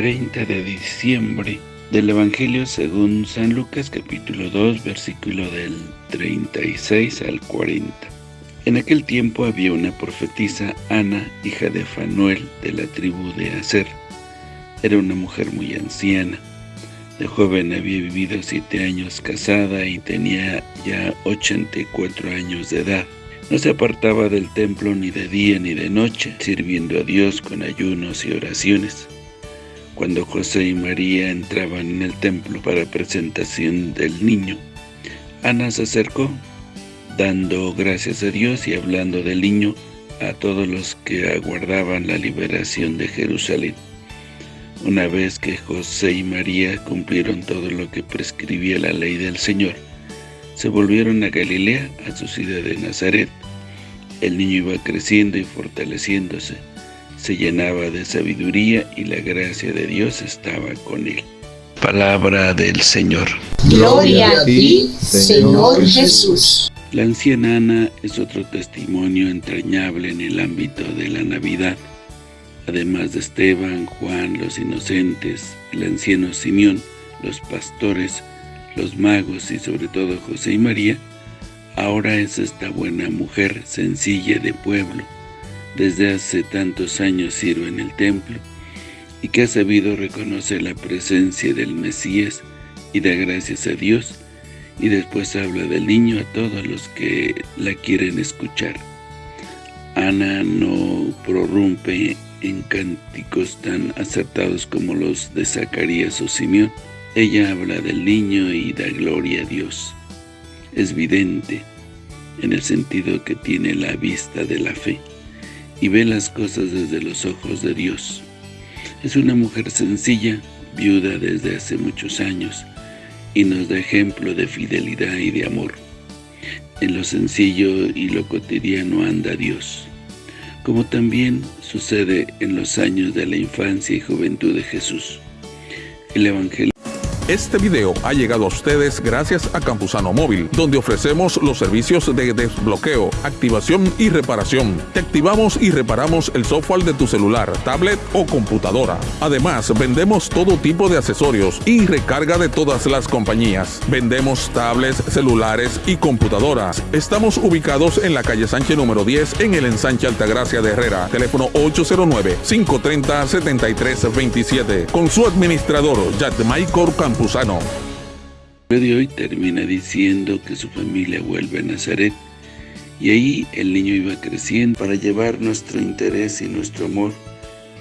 30 de diciembre del Evangelio según San Lucas capítulo 2 versículo del 36 al 40. En aquel tiempo había una profetisa, Ana, hija de Fanuel, de la tribu de Aser. Era una mujer muy anciana. De joven había vivido siete años casada y tenía ya 84 años de edad. No se apartaba del templo ni de día ni de noche, sirviendo a Dios con ayunos y oraciones. Cuando José y María entraban en el templo para presentación del niño, Ana se acercó, dando gracias a Dios y hablando del niño a todos los que aguardaban la liberación de Jerusalén. Una vez que José y María cumplieron todo lo que prescribía la ley del Señor, se volvieron a Galilea, a su ciudad de Nazaret. El niño iba creciendo y fortaleciéndose, se llenaba de sabiduría y la gracia de Dios estaba con él. Palabra del Señor. Gloria a ti, Señor Jesús. La anciana Ana es otro testimonio entrañable en el ámbito de la Navidad. Además de Esteban, Juan, los inocentes, el anciano Simeón, los pastores, los magos y sobre todo José y María, ahora es esta buena mujer sencilla de pueblo, desde hace tantos años sirve en el templo, y que ha sabido reconocer la presencia del Mesías y da gracias a Dios, y después habla del niño a todos los que la quieren escuchar. Ana no prorrumpe en cánticos tan acertados como los de Zacarías o Simeón, ella habla del niño y da gloria a Dios. Es vidente, en el sentido que tiene la vista de la fe, y ve las cosas desde los ojos de Dios. Es una mujer sencilla, viuda desde hace muchos años, y nos da ejemplo de fidelidad y de amor. En lo sencillo y lo cotidiano anda Dios, como también sucede en los años de la infancia y juventud de Jesús. El Evangelio este video ha llegado a ustedes gracias a Campusano Móvil, donde ofrecemos los servicios de desbloqueo, activación y reparación. Te activamos y reparamos el software de tu celular, tablet o computadora. Además, vendemos todo tipo de accesorios y recarga de todas las compañías. Vendemos tablets, celulares y computadoras. Estamos ubicados en la calle Sánchez número 10 en el ensanche Altagracia de Herrera. Teléfono 809-530-7327. Con su administrador, Jack Michael Campos. El de hoy termina diciendo que su familia vuelve a Nazaret y ahí el niño iba creciendo para llevar nuestro interés y nuestro amor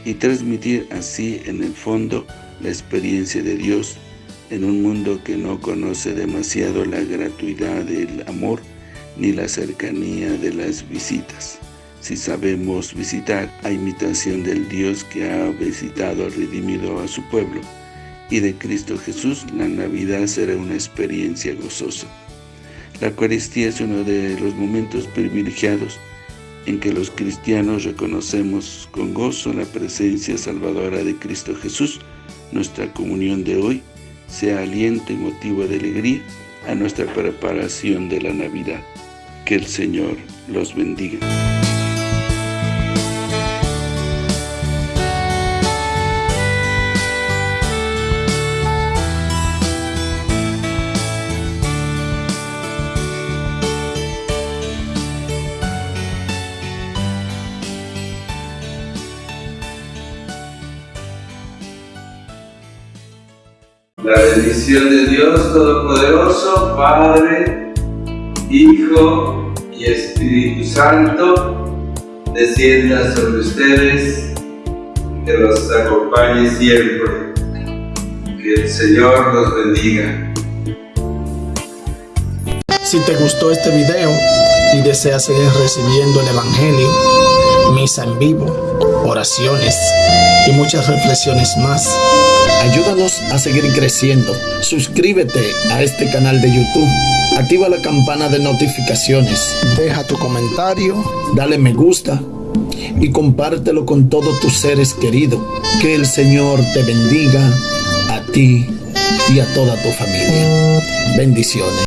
y transmitir así en el fondo la experiencia de Dios en un mundo que no conoce demasiado la gratuidad del amor ni la cercanía de las visitas. Si sabemos visitar a imitación del Dios que ha visitado, redimido a su pueblo, y de Cristo Jesús, la Navidad será una experiencia gozosa. La Eucaristía es uno de los momentos privilegiados en que los cristianos reconocemos con gozo la presencia salvadora de Cristo Jesús. Nuestra comunión de hoy sea aliento y motivo de alegría a nuestra preparación de la Navidad. Que el Señor los bendiga. La bendición de Dios Todopoderoso, Padre, Hijo y Espíritu Santo, descienda sobre ustedes, que los acompañe siempre. Que el Señor los bendiga. Si te gustó este video y deseas seguir recibiendo el Evangelio, misa en vivo, oraciones y muchas reflexiones más, Ayúdanos a seguir creciendo. Suscríbete a este canal de YouTube. Activa la campana de notificaciones. Deja tu comentario. Dale me gusta. Y compártelo con todos tus seres queridos. Que el Señor te bendiga a ti y a toda tu familia. Bendiciones.